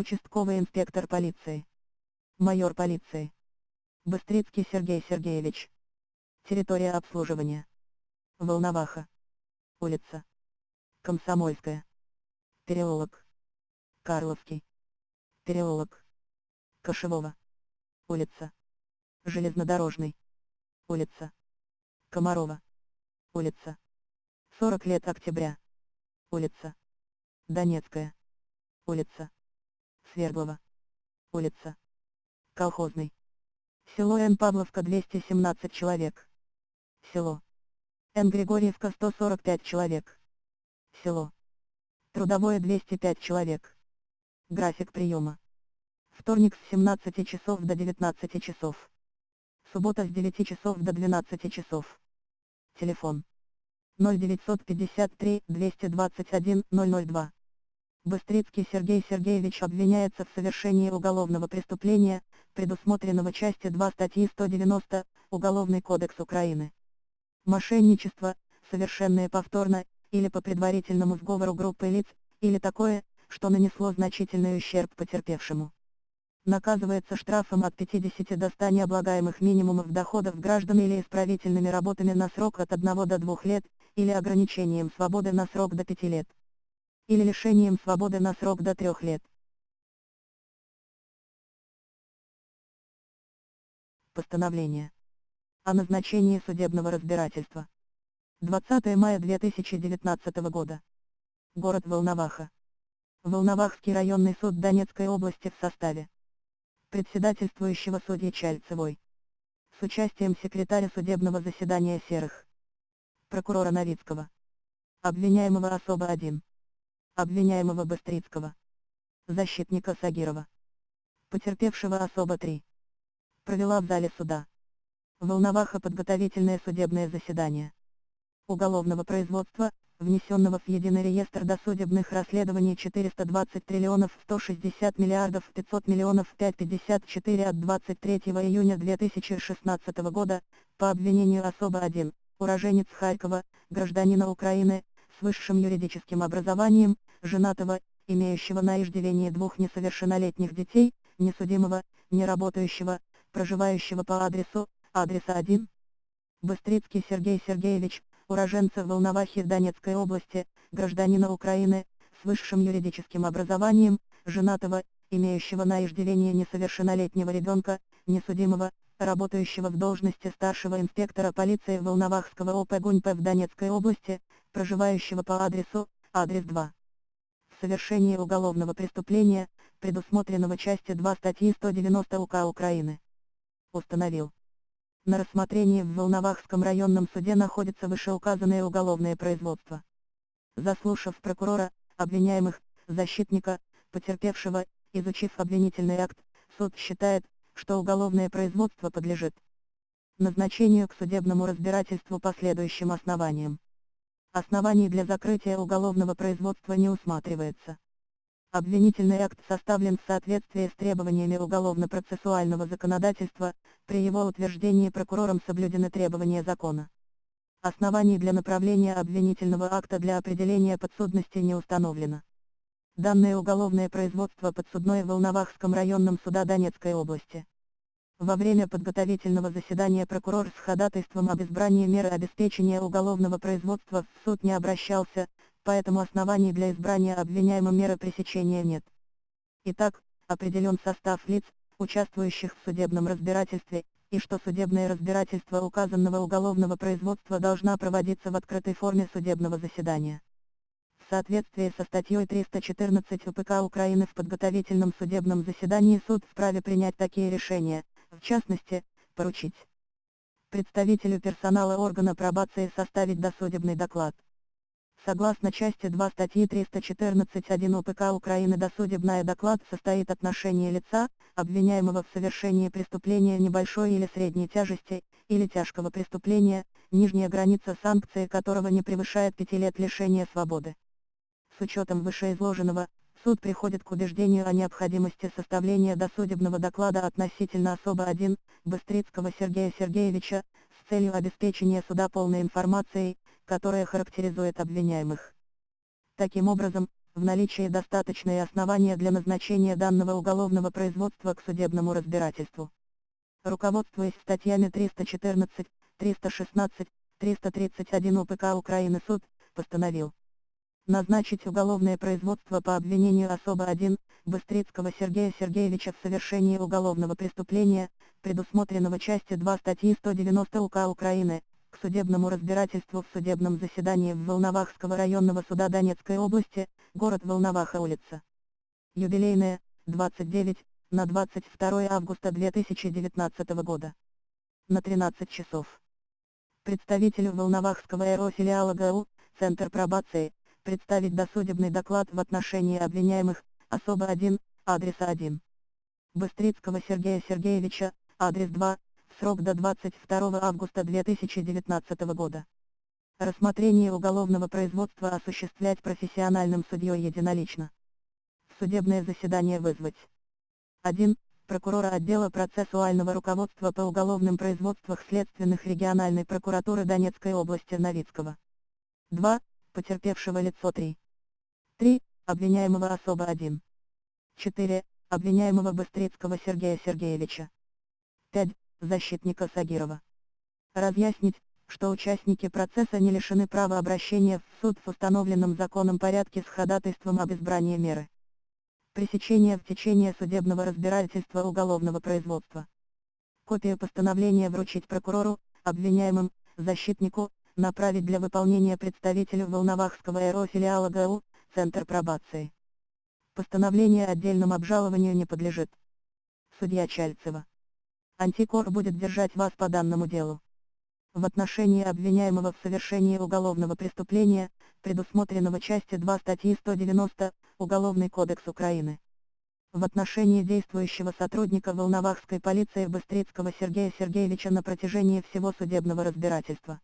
Участковый инспектор полиции. Майор полиции. Быстрицкий Сергей Сергеевич. Территория обслуживания. Волноваха. Улица. Комсомольская. Переулок. Карловский. Переулок. Кошевого. Улица. Железнодорожный. Улица. Комарова. Улица. 40 лет октября. Улица. Донецкая. Улица. Свердлова. Улица. Колхозный. Село Н. Павловка 217 человек. Село. Н. Григорьевка 145 человек. Село. Трудовое 205 человек. График приема. Вторник с 17 часов до 19 часов. Суббота с 9 часов до 12 часов. Телефон. 0953 221 002. Быстрицкий Сергей Сергеевич обвиняется в совершении уголовного преступления, предусмотренного части 2 статьи 190, Уголовный кодекс Украины. Мошенничество, совершенное повторно, или по предварительному сговору группы лиц, или такое, что нанесло значительный ущерб потерпевшему. Наказывается штрафом от 50 до 100 необлагаемых минимумов доходов граждан или исправительными работами на срок от 1 до 2 лет, или ограничением свободы на срок до 5 лет или лишением свободы на срок до трех лет. Постановление о назначении судебного разбирательства. 20 мая 2019 года. Город Волноваха. Волновахский районный суд Донецкой области в составе председательствующего судьи Чальцевой. С участием секретаря судебного заседания Серых. Прокурора Новицкого. Обвиняемого особо 1 обвиняемого Быстрицкого, защитника Сагирова, потерпевшего особо 3. Провела в зале суда. Волноваха подготовительное судебное заседание. Уголовного производства, внесенного в единый реестр досудебных расследований 420 триллионов 160 миллиардов 500 миллионов 554 от 23 июня 2016 года, по обвинению особо 1, уроженец Харькова, гражданина Украины, с высшим юридическим образованием, женатого, имеющего на иждивении двух несовершеннолетних детей, несудимого, не работающего, проживающего по адресу, адреса 1. Быстрицкий Сергей Сергеевич, уроженца Волновахи Донецкой области, гражданина Украины, с высшим юридическим образованием, женатого, имеющего на иждивении несовершеннолетнего ребенка, несудимого, работающего в должности старшего инспектора полиции Волновахского ОП ГУНьП в Донецкой области, проживающего по адресу, адрес 2 совершение уголовного преступления, предусмотренного части 2 статьи 190 УК Украины. Установил. На рассмотрении в Волновахском районном суде находится вышеуказанное уголовное производство. Заслушав прокурора, обвиняемых, защитника, потерпевшего, изучив обвинительный акт, суд считает, что уголовное производство подлежит назначению к судебному разбирательству по следующим основаниям. Оснований для закрытия уголовного производства не усматривается. Обвинительный акт составлен в соответствии с требованиями уголовно-процессуального законодательства, при его утверждении прокурором соблюдены требования закона. Оснований для направления обвинительного акта для определения подсудности не установлено. Данное уголовное производство подсудное в Волновахском районном суда Донецкой области. Во время подготовительного заседания прокурор с ходатайством об избрании меры обеспечения уголовного производства в суд не обращался, поэтому оснований для избрания обвиняемого меры пресечения нет. Итак, определен состав лиц, участвующих в судебном разбирательстве, и что судебное разбирательство указанного уголовного производства должна проводиться в открытой форме судебного заседания. В соответствии со статьей 314 УПК Украины в подготовительном судебном заседании суд вправе принять такие решения, в частности, поручить представителю персонала органа пробации составить досудебный доклад. Согласно части 2 статьи 314.1 УПК Украины досудебный доклад состоит отношение лица, обвиняемого в совершении преступления небольшой или средней тяжести, или тяжкого преступления, нижняя граница санкции которого не превышает 5 лет лишения свободы. С учетом вышеизложенного, Суд приходит к убеждению о необходимости составления досудебного доклада относительно особо 1, Быстрицкого Сергея Сергеевича, с целью обеспечения суда полной информацией, которая характеризует обвиняемых. Таким образом, в наличии достаточные основания для назначения данного уголовного производства к судебному разбирательству. Руководствуясь статьями 314, 316, 331 УПК Украины суд, постановил назначить уголовное производство по обвинению особо 1, Быстрицкого Сергея Сергеевича в совершении уголовного преступления, предусмотренного части 2 статьи 190 УК Украины, к судебному разбирательству в судебном заседании в Волновахского районного суда Донецкой области, город Волноваха улица. Юбилейная, 29, на 22 августа 2019 года. На 13 часов. Представителю Волновахского РО филиала ГУ, Центр пробации, представить досудебный доклад в отношении обвиняемых, особо 1, адреса 1. Быстрицкого Сергея Сергеевича, адрес 2, срок до 22 августа 2019 года. Рассмотрение уголовного производства осуществлять профессиональным судьей единолично. Судебное заседание вызвать. 1. Прокурора отдела процессуального руководства по уголовным производствах следственных региональной прокуратуры Донецкой области Новицкого. 2. Потерпевшего лицо 3. 3. Обвиняемого особо 1. 4. Обвиняемого Быстрицкого Сергея Сергеевича. 5. Защитника Сагирова. Разъяснить, что участники процесса не лишены права обращения в суд в установленном законом порядке с ходатайством об избрании меры. Пресечение в течение судебного разбирательства уголовного производства. Копию постановления вручить прокурору, обвиняемым, защитнику, направить для выполнения представителю Волновахского РО филиала ГУ, Центр пробации. Постановление отдельному обжалованию не подлежит. Судья Чальцева. Антикор будет держать вас по данному делу. В отношении обвиняемого в совершении уголовного преступления, предусмотренного части 2 статьи 190, Уголовный кодекс Украины. В отношении действующего сотрудника Волновахской полиции Быстрицкого Сергея Сергеевича на протяжении всего судебного разбирательства.